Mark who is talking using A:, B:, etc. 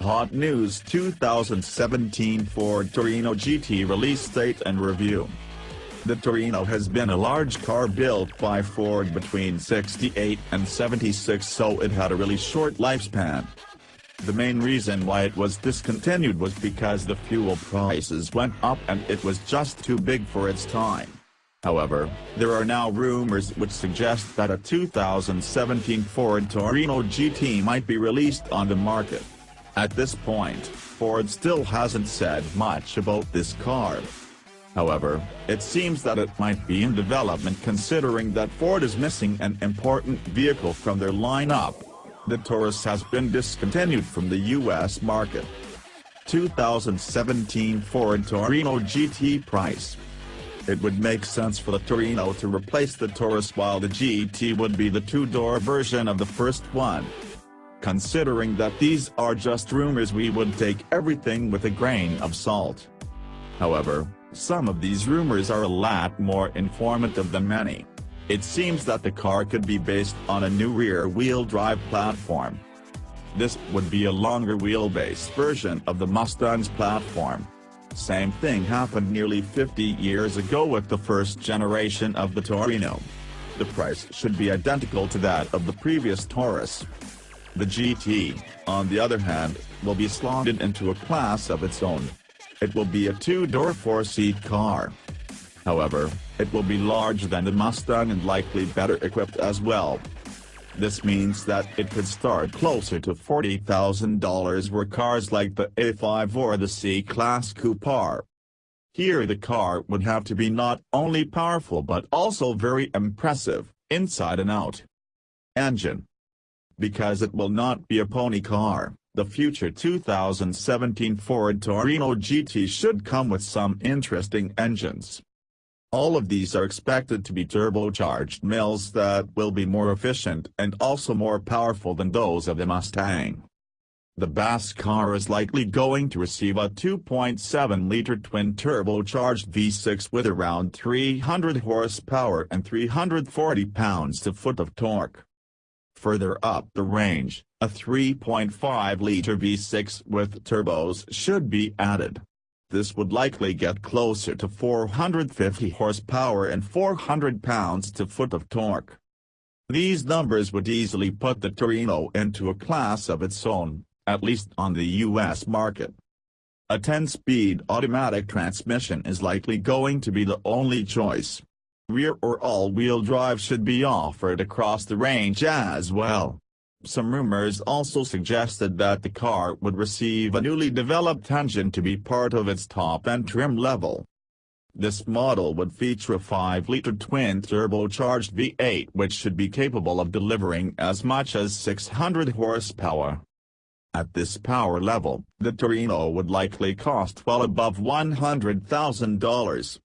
A: Hot News 2017 Ford Torino GT release date and review. The Torino has been a large car built by Ford between 68 and 76 so it had a really short lifespan. The main reason why it was discontinued was because the fuel prices went up and it was just too big for its time. However, there are now rumors which suggest that a 2017 Ford Torino GT might be released on the market. At this point, Ford still hasn't said much about this car. However, it seems that it might be in development considering that Ford is missing an important vehicle from their lineup. The Taurus has been discontinued from the U.S. market. 2017 Ford Torino GT price. It would make sense for the Torino to replace the Taurus while the GT would be the two-door version of the first one. Considering that these are just rumors we would take everything with a grain of salt. However, some of these rumors are a lot more informative than many. It seems that the car could be based on a new rear-wheel drive platform. This would be a longer wheelbase version of the Mustang's platform. Same thing happened nearly 50 years ago with the first generation of the Torino. The price should be identical to that of the previous Taurus. The GT, on the other hand, will be slotted into a class of its own. It will be a two-door four-seat car. However, it will be larger than the Mustang and likely better equipped as well. This means that it could start closer to $40,000 where cars like the A5 or the C-Class Coupe are. Here the car would have to be not only powerful but also very impressive, inside and out. Engine because it will not be a pony car, the future 2017 Ford Torino GT should come with some interesting engines. All of these are expected to be turbocharged mills that will be more efficient and also more powerful than those of the Mustang. The BAS car is likely going to receive a 2.7-liter twin-turbocharged V6 with around 300 horsepower and 340 pounds-to-foot of torque. Further up the range, a 3.5-liter V6 with turbos should be added. This would likely get closer to 450 horsepower and 400 pounds-to-foot of torque. These numbers would easily put the Torino into a class of its own, at least on the U.S. market. A 10-speed automatic transmission is likely going to be the only choice. Rear or all-wheel drive should be offered across the range as well. Some rumors also suggested that the car would receive a newly developed engine to be part of its top-end trim level. This model would feature a 5-liter twin-turbocharged V8 which should be capable of delivering as much as 600 horsepower. At this power level, the Torino would likely cost well above $100,000.